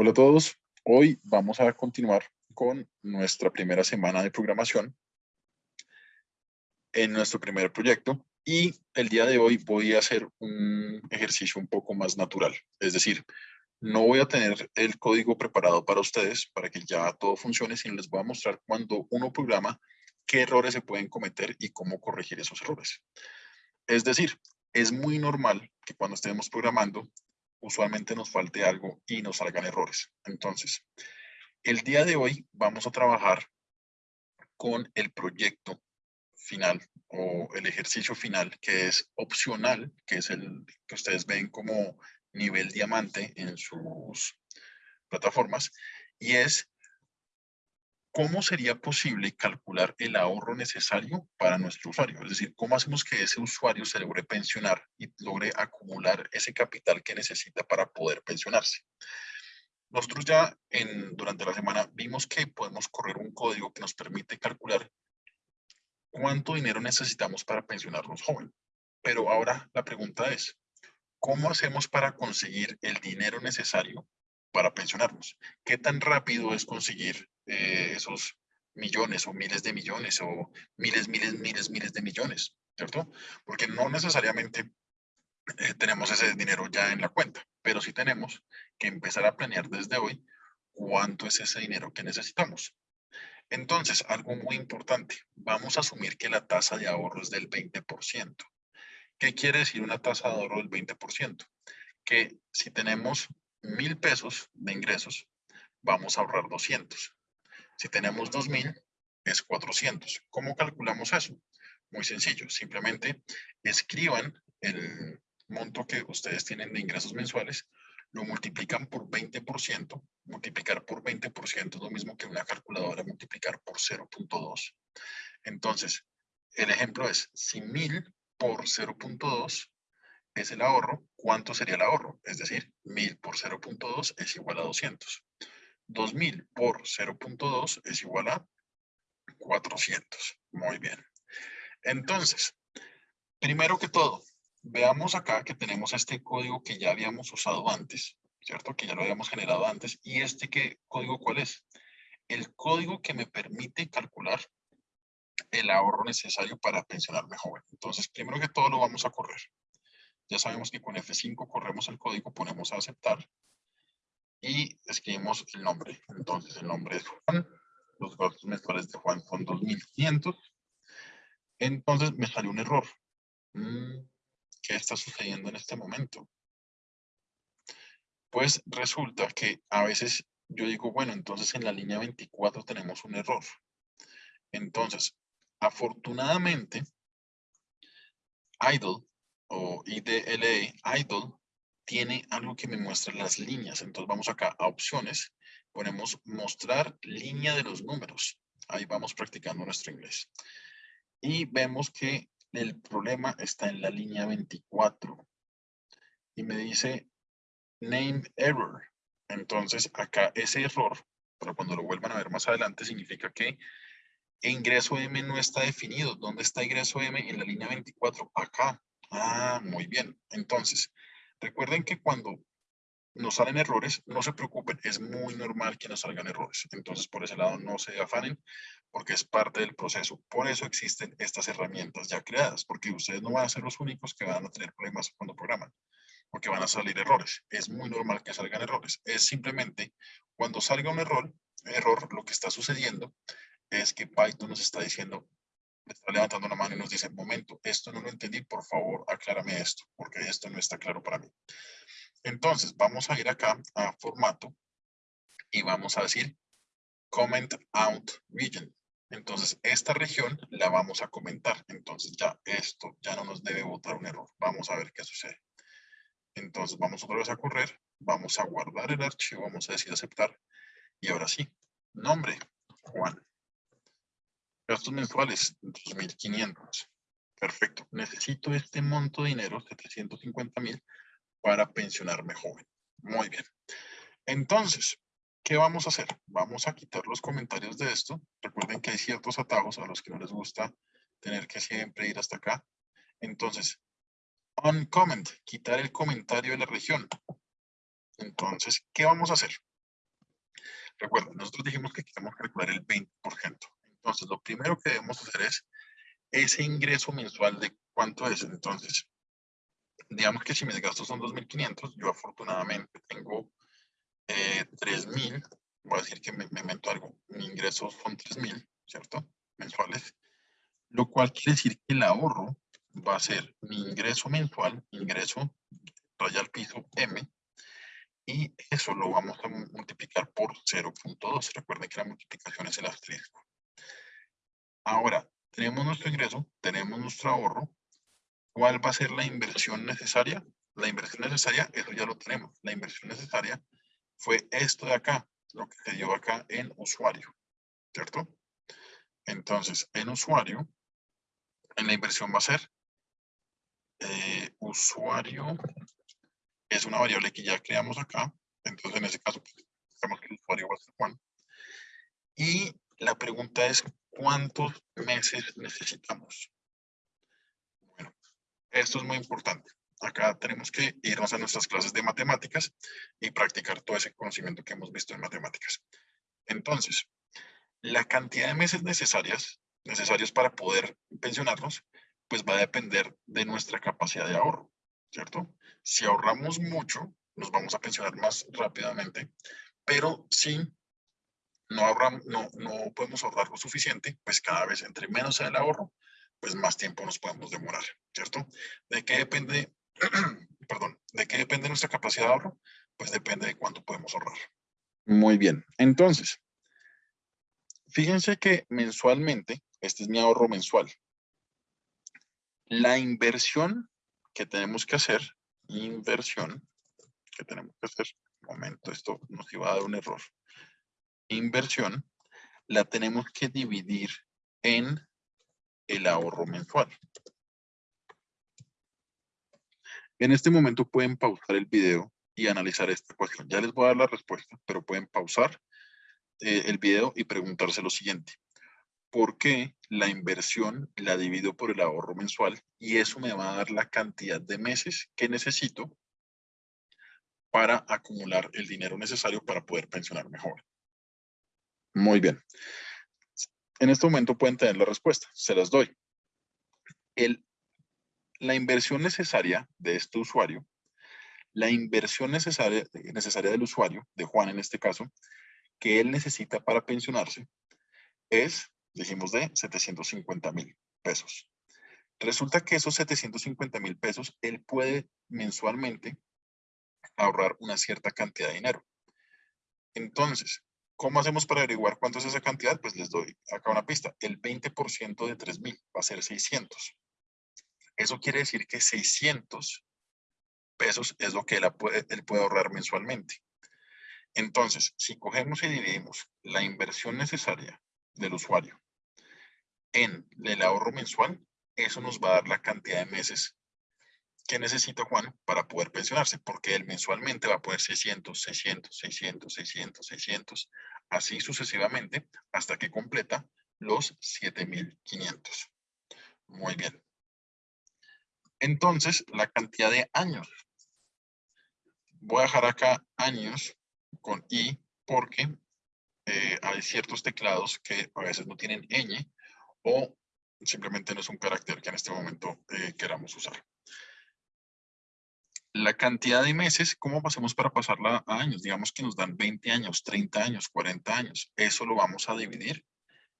Hola a todos. Hoy vamos a continuar con nuestra primera semana de programación en nuestro primer proyecto y el día de hoy voy a hacer un ejercicio un poco más natural. Es decir, no voy a tener el código preparado para ustedes para que ya todo funcione, sino les voy a mostrar cuando uno programa qué errores se pueden cometer y cómo corregir esos errores. Es decir, es muy normal que cuando estemos programando usualmente nos falte algo y nos salgan errores. Entonces, el día de hoy vamos a trabajar con el proyecto final o el ejercicio final que es opcional, que es el que ustedes ven como nivel diamante en sus plataformas y es ¿cómo sería posible calcular el ahorro necesario para nuestro usuario? Es decir, ¿cómo hacemos que ese usuario se logre pensionar y logre acumular ese capital que necesita para poder pensionarse? Nosotros ya en, durante la semana vimos que podemos correr un código que nos permite calcular cuánto dinero necesitamos para pensionarnos joven. Pero ahora la pregunta es, ¿cómo hacemos para conseguir el dinero necesario para pensionarnos? ¿Qué tan rápido es conseguir eh, esos millones o miles de millones o miles, miles, miles, miles de millones, ¿cierto? Porque no necesariamente eh, tenemos ese dinero ya en la cuenta, pero sí tenemos que empezar a planear desde hoy cuánto es ese dinero que necesitamos. Entonces, algo muy importante, vamos a asumir que la tasa de ahorro es del 20%. ¿Qué quiere decir una tasa de ahorro del 20%? Que si tenemos mil pesos de ingresos, vamos a ahorrar 200. Si tenemos 2000, es 400. ¿Cómo calculamos eso? Muy sencillo. Simplemente escriban el monto que ustedes tienen de ingresos mensuales, lo multiplican por 20%. Multiplicar por 20% es lo mismo que una calculadora multiplicar por 0.2. Entonces, el ejemplo es, si 1000 por 0.2 es el ahorro, ¿cuánto sería el ahorro? Es decir, 1000 por 0.2 es igual a 200. 2000 por 0.2 es igual a 400. Muy bien. Entonces, primero que todo, veamos acá que tenemos este código que ya habíamos usado antes, ¿cierto? Que ya lo habíamos generado antes. ¿Y este qué código cuál es? El código que me permite calcular el ahorro necesario para pensionarme joven. Entonces, primero que todo lo vamos a correr. Ya sabemos que con F5 corremos el código, ponemos a aceptar y escribimos el nombre. Entonces el nombre es Juan, los gastos mensuales de Juan son 2.500. Entonces me salió un error. Mm, ¿Qué está sucediendo en este momento? Pues resulta que a veces yo digo, bueno, entonces en la línea 24 tenemos un error. Entonces, afortunadamente, idle o IDLE, idle, tiene algo que me muestra las líneas. Entonces vamos acá a opciones, ponemos mostrar línea de los números. Ahí vamos practicando nuestro inglés. Y vemos que el problema está en la línea 24. Y me dice name error. Entonces acá ese error, pero cuando lo vuelvan a ver más adelante, significa que ingreso M no está definido. ¿Dónde está ingreso M? En la línea 24. Acá. Ah, muy bien. Entonces, Recuerden que cuando nos salen errores, no se preocupen, es muy normal que nos salgan errores. Entonces, por ese lado, no se afanen, porque es parte del proceso. Por eso existen estas herramientas ya creadas, porque ustedes no van a ser los únicos que van a tener problemas cuando programan, porque van a salir errores. Es muy normal que salgan errores. Es simplemente, cuando salga un error, error, lo que está sucediendo es que Python nos está diciendo, está levantando la mano y nos dice, momento, esto no lo entendí, por favor, aclárame esto, porque esto no está claro para mí. Entonces, vamos a ir acá a formato y vamos a decir comment out region. Entonces, esta región la vamos a comentar. Entonces, ya esto ya no nos debe botar un error. Vamos a ver qué sucede. Entonces, vamos otra vez a correr. Vamos a guardar el archivo. Vamos a decir aceptar. Y ahora sí, nombre, Juan. Gastos mensuales, 2.500. Perfecto. Necesito este monto de dinero, 750 mil, para pensionarme joven. Muy bien. Entonces, ¿qué vamos a hacer? Vamos a quitar los comentarios de esto. Recuerden que hay ciertos atajos a los que no les gusta tener que siempre ir hasta acá. Entonces, on comment, quitar el comentario de la región. Entonces, ¿qué vamos a hacer? Recuerden, nosotros dijimos que queremos calcular el 20%. Entonces, lo primero que debemos hacer es ese ingreso mensual de cuánto es. Entonces, digamos que si mis gastos son 2.500, yo afortunadamente tengo eh, 3.000, voy a decir que me, me invento algo, mi ingreso son 3.000, ¿cierto? Mensuales, lo cual quiere decir que el ahorro va a ser mi ingreso mensual, ingreso raya al piso M, y eso lo vamos a multiplicar por 0.2. Recuerden que la multiplicación es el asterisco. Ahora, tenemos nuestro ingreso, tenemos nuestro ahorro. ¿Cuál va a ser la inversión necesaria? La inversión necesaria, eso ya lo tenemos. La inversión necesaria fue esto de acá, lo que se dio acá en usuario, ¿cierto? Entonces, en usuario, en la inversión va a ser eh, usuario, es una variable que ya creamos acá. Entonces, en ese caso, pues, que el usuario va a ser Juan. Y la pregunta es, ¿cuántos meses necesitamos? Bueno, esto es muy importante. Acá tenemos que irnos a nuestras clases de matemáticas y practicar todo ese conocimiento que hemos visto en matemáticas. Entonces, la cantidad de meses necesarias, necesarios para poder pensionarnos, pues va a depender de nuestra capacidad de ahorro, ¿cierto? Si ahorramos mucho, nos vamos a pensionar más rápidamente, pero si no, ahorramos, no, no podemos ahorrar lo suficiente, pues cada vez entre menos sea el ahorro, pues más tiempo nos podemos demorar, ¿cierto? ¿De qué depende, perdón, de qué depende nuestra capacidad de ahorro? Pues depende de cuánto podemos ahorrar. Muy bien, entonces, fíjense que mensualmente, este es mi ahorro mensual, la inversión que tenemos que hacer, inversión que tenemos que hacer, un momento, esto nos iba a dar un error. Inversión, la tenemos que dividir en el ahorro mensual. En este momento pueden pausar el video y analizar esta cuestión. Ya les voy a dar la respuesta, pero pueden pausar eh, el video y preguntarse lo siguiente por qué la inversión la divido por el ahorro mensual y eso me va a dar la cantidad de meses que necesito para acumular el dinero necesario para poder pensionar mejor. Muy bien. En este momento pueden tener la respuesta. Se las doy. La inversión necesaria de este usuario, la inversión necesaria, necesaria del usuario, de Juan en este caso, que él necesita para pensionarse, es dijimos de 750 mil pesos. Resulta que esos 750 mil pesos, él puede mensualmente ahorrar una cierta cantidad de dinero. Entonces, ¿cómo hacemos para averiguar cuánto es esa cantidad? Pues les doy acá una pista. El 20% de 3 mil va a ser 600. Eso quiere decir que 600 pesos es lo que él puede, él puede ahorrar mensualmente. Entonces, si cogemos y dividimos la inversión necesaria del usuario en el ahorro mensual, eso nos va a dar la cantidad de meses que necesita Juan para poder pensionarse, porque él mensualmente va a poner 600, 600, 600, 600, 600, así sucesivamente, hasta que completa los 7500. Muy bien. Entonces, la cantidad de años. Voy a dejar acá años con i porque eh, hay ciertos teclados que a veces no tienen ñ o simplemente no es un carácter que en este momento eh, queramos usar. La cantidad de meses, ¿cómo pasamos para pasarla a años? Digamos que nos dan 20 años, 30 años, 40 años. Eso lo vamos a dividir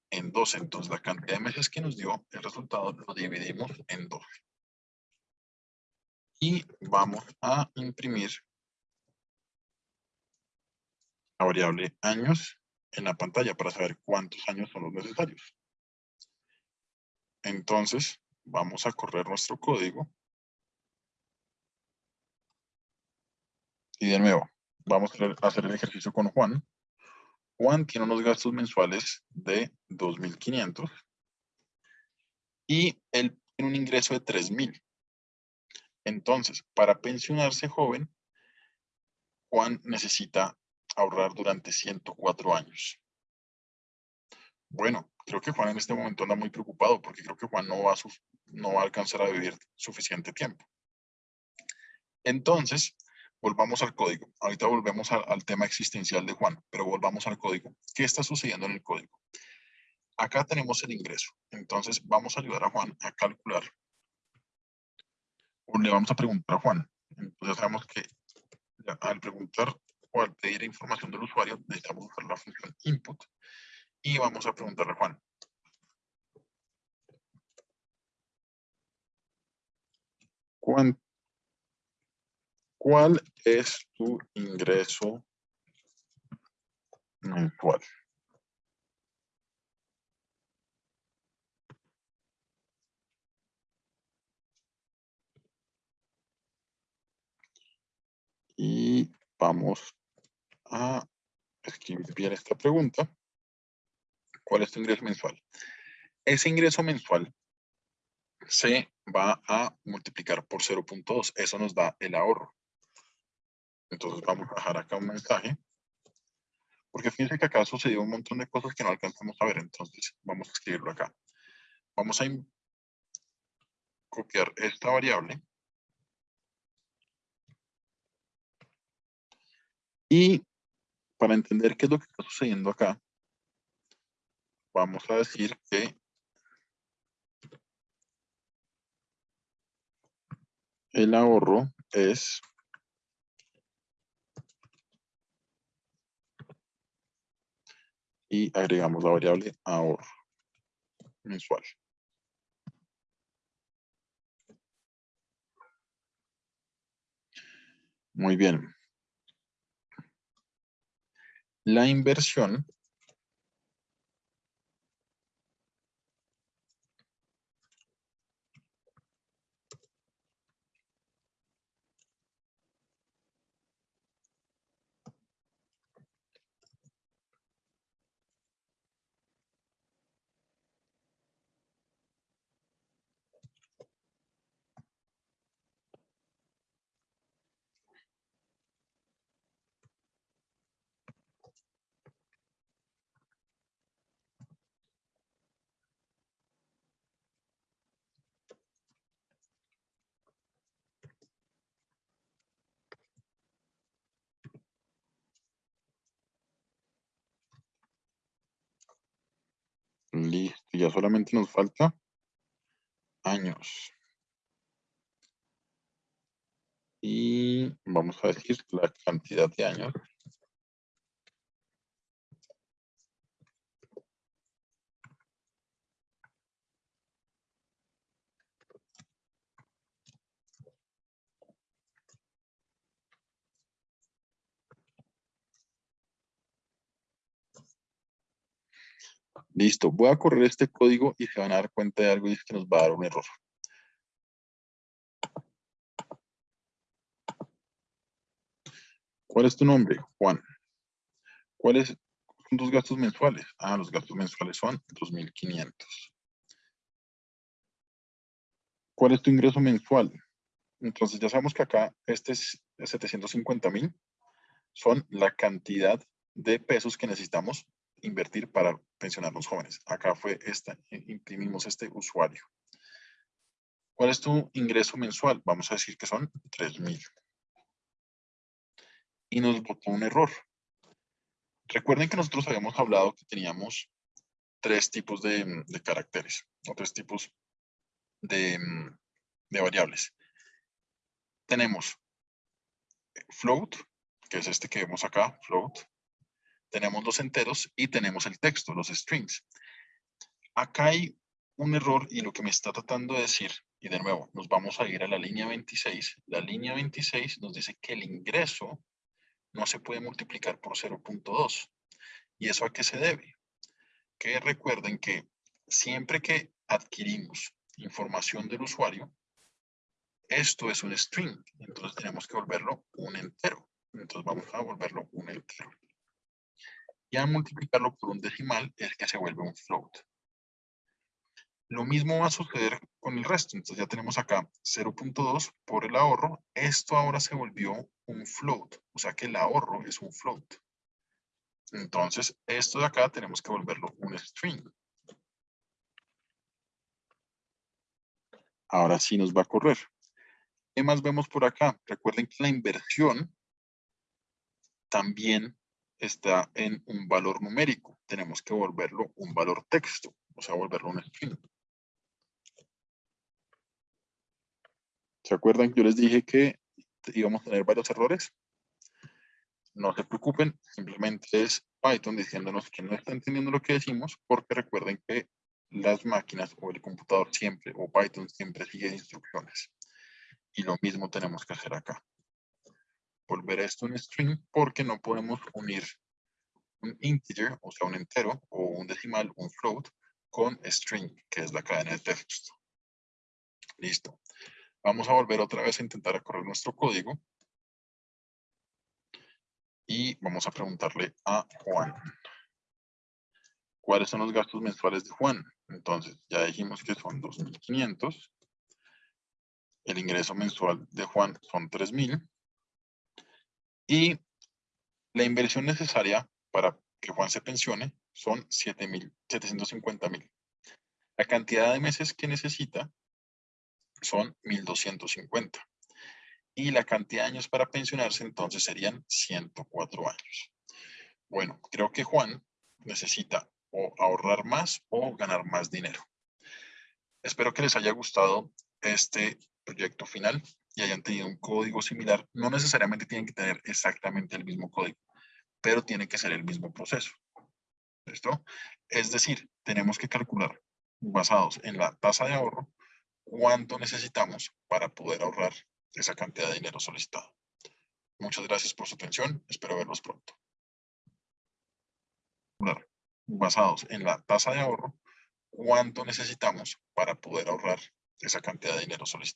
en 12. Entonces, la cantidad de meses que nos dio el resultado lo dividimos en 12. Y vamos a imprimir la variable años en la pantalla para saber cuántos años son los necesarios. Entonces, vamos a correr nuestro código. Y de nuevo, vamos a hacer el ejercicio con Juan. Juan tiene unos gastos mensuales de 2.500 y él tiene un ingreso de 3.000. Entonces, para pensionarse joven, Juan necesita ahorrar durante 104 años. Bueno, creo que Juan en este momento anda muy preocupado porque creo que Juan no va a, no va a alcanzar a vivir suficiente tiempo. Entonces, volvamos al código. Ahorita volvemos al tema existencial de Juan, pero volvamos al código. ¿Qué está sucediendo en el código? Acá tenemos el ingreso. Entonces vamos a ayudar a Juan a calcular. Le vamos a preguntar a Juan. Entonces sabemos que al preguntar o al pedir información del usuario, necesitamos usar la función input. Y vamos a preguntarle a Juan. ¿Cuál es tu ingreso mensual? Y vamos a escribir esta pregunta. ¿Cuál es tu ingreso mensual? Ese ingreso mensual se va a multiplicar por 0.2. Eso nos da el ahorro. Entonces vamos a dejar acá un mensaje. Porque fíjense que acá sucedió un montón de cosas que no alcanzamos a ver. Entonces vamos a escribirlo acá. Vamos a copiar esta variable. Y para entender qué es lo que está sucediendo acá, vamos a decir que el ahorro es y agregamos la variable ahorro mensual. Muy bien. La inversión Listo, ya solamente nos falta años. Y vamos a decir la cantidad de años. Listo, voy a correr este código y se van a dar cuenta de algo y es que nos va a dar un error. ¿Cuál es tu nombre? Juan. ¿Cuáles son tus gastos mensuales? Ah, los gastos mensuales son 2.500. ¿Cuál es tu ingreso mensual? Entonces ya sabemos que acá este es 750.000. Son la cantidad de pesos que necesitamos invertir para pensionar los jóvenes. Acá fue esta, imprimimos este usuario. ¿Cuál es tu ingreso mensual? Vamos a decir que son 3,000. Y nos botó un error. Recuerden que nosotros habíamos hablado que teníamos tres tipos de, caracteres, o tres tipos de, de variables. Tenemos float, que es este que vemos acá, float, tenemos los enteros y tenemos el texto, los strings. Acá hay un error y lo que me está tratando de decir, y de nuevo, nos vamos a ir a la línea 26. La línea 26 nos dice que el ingreso no se puede multiplicar por 0.2. ¿Y eso a qué se debe? Que recuerden que siempre que adquirimos información del usuario, esto es un string, entonces tenemos que volverlo un entero. Entonces vamos a volverlo un entero. Y al multiplicarlo por un decimal es que se vuelve un float. Lo mismo va a suceder con el resto. Entonces ya tenemos acá 0.2 por el ahorro. Esto ahora se volvió un float. O sea que el ahorro es un float. Entonces esto de acá tenemos que volverlo un string. Ahora sí nos va a correr. ¿Qué más vemos por acá? Recuerden que la inversión también está en un valor numérico. Tenemos que volverlo un valor texto, o sea, volverlo un string. ¿Se acuerdan que yo les dije que íbamos a tener varios errores? No se preocupen, simplemente es Python diciéndonos que no está entendiendo lo que decimos, porque recuerden que las máquinas o el computador siempre, o Python siempre sigue instrucciones. Y lo mismo tenemos que hacer acá. Volver a esto un string porque no podemos unir un integer, o sea, un entero, o un decimal, un float, con string, que es la cadena de texto. Listo. Vamos a volver otra vez a intentar correr nuestro código. Y vamos a preguntarle a Juan. ¿Cuáles son los gastos mensuales de Juan? Entonces, ya dijimos que son 2.500. El ingreso mensual de Juan son 3.000. Y la inversión necesaria para que Juan se pensione son 750.000. La cantidad de meses que necesita son 1.250. Y la cantidad de años para pensionarse entonces serían 104 años. Bueno, creo que Juan necesita o ahorrar más o ganar más dinero. Espero que les haya gustado este proyecto final y hayan tenido un código similar. No necesariamente tienen que tener exactamente el mismo código, pero tiene que ser el mismo proceso. ¿Listo? Es decir, tenemos que calcular, basados en la tasa de ahorro, cuánto necesitamos para poder ahorrar esa cantidad de dinero solicitado. Muchas gracias por su atención. Espero verlos pronto. Basados en la tasa de ahorro, cuánto necesitamos para poder ahorrar esa cantidad de dinero solicitado.